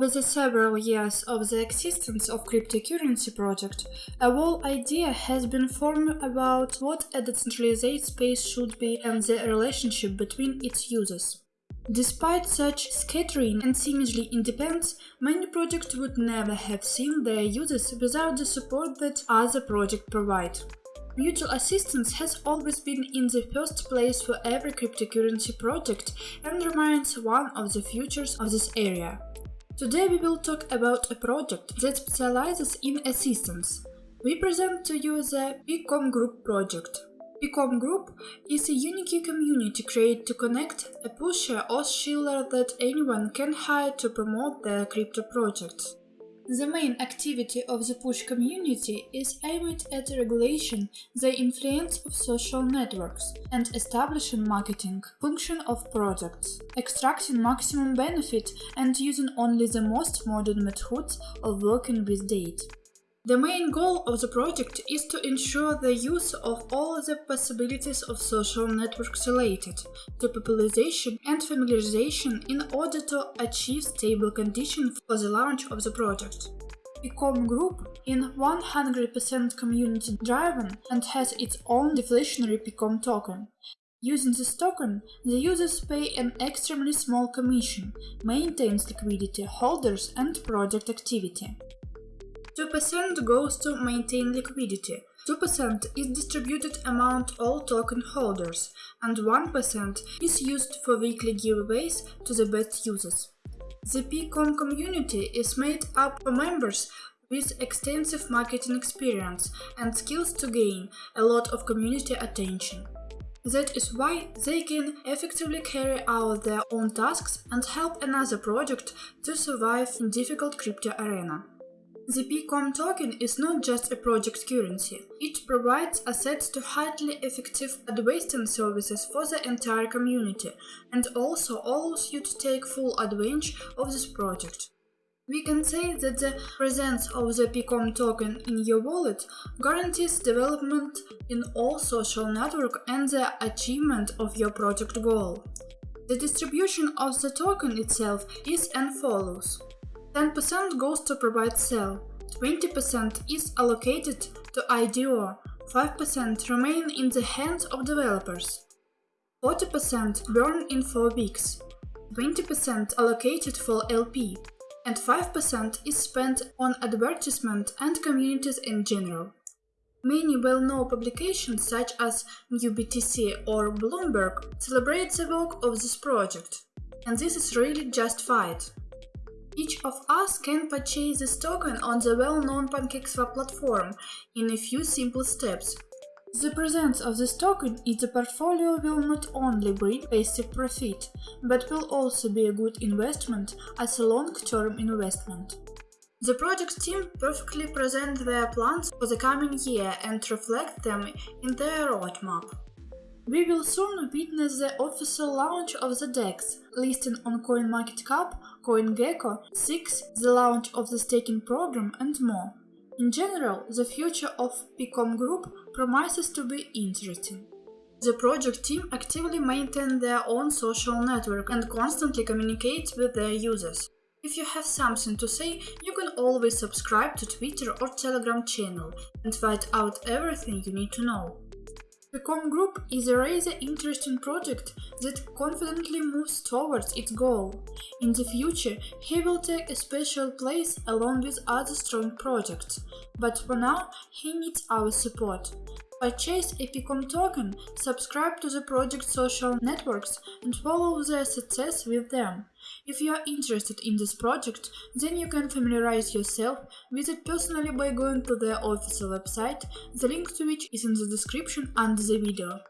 Over the several years of the existence of cryptocurrency project, a whole idea has been formed about what a decentralized space should be and the relationship between its users. Despite such scattering and seemingly independence, many projects would never have seen their users without the support that other projects provide. Mutual assistance has always been in the first place for every cryptocurrency project and remains one of the futures of this area. Today we will talk about a project that specializes in assistance. We present to you the PCOM Group project. PCOM Group is a unique community created to connect a pusher or shiller that anyone can hire to promote their crypto projects. The main activity of the push community is aimed at regulation the influence of social networks and establishing marketing function of products, extracting maximum benefit and using only the most modern methods of working with data. The main goal of the project is to ensure the use of all the possibilities of social networks related to popularization and familiarization in order to achieve stable conditions for the launch of the project. PCOM group is 100% community driven and has its own deflationary PCOM token. Using this token, the users pay an extremely small commission, maintains liquidity, holders and project activity. 2% goes to maintain liquidity, 2% is distributed among all token holders, and 1% is used for weekly giveaways to the best users. The PCOM community is made up of members with extensive marketing experience and skills to gain a lot of community attention. That is why they can effectively carry out their own tasks and help another project to survive in difficult crypto arena. The PCOM token is not just a project currency. It provides assets to highly effective advising services for the entire community and also allows you to take full advantage of this project. We can say that the presence of the PCOM token in your wallet guarantees development in all social network and the achievement of your project goal. The distribution of the token itself is as follows. 10% goes to provide sale, 20% is allocated to IDO, 5% remain in the hands of developers, 40% burn in 4 weeks, 20% allocated for LP, and 5% is spent on advertisement and communities in general. Many well-known publications such as NewsBTC or Bloomberg celebrate the work of this project, and this is really justified. Each of us can purchase this token on the well-known PancakeSwap platform in a few simple steps. The presence of this token in the portfolio will not only bring passive profit, but will also be a good investment as a long-term investment. The project team perfectly present their plans for the coming year and reflect them in their roadmap. We will soon witness the official launch of the DEX, listing on CoinMarketCap, CoinGecko, SIX, the launch of the staking program and more. In general, the future of PCOM Group promises to be interesting. The project team actively maintain their own social network and constantly communicate with their users. If you have something to say, you can always subscribe to Twitter or Telegram channel and find out everything you need to know. PCOM Group is a rather interesting project that confidently moves towards its goal. In the future, he will take a special place along with other strong projects, but for now he needs our support. Purchase a PCOM token, subscribe to the project social networks and follow their success with them. If you are interested in this project, then you can familiarize yourself with it personally by going to their official website, the link to which is in the description under the video.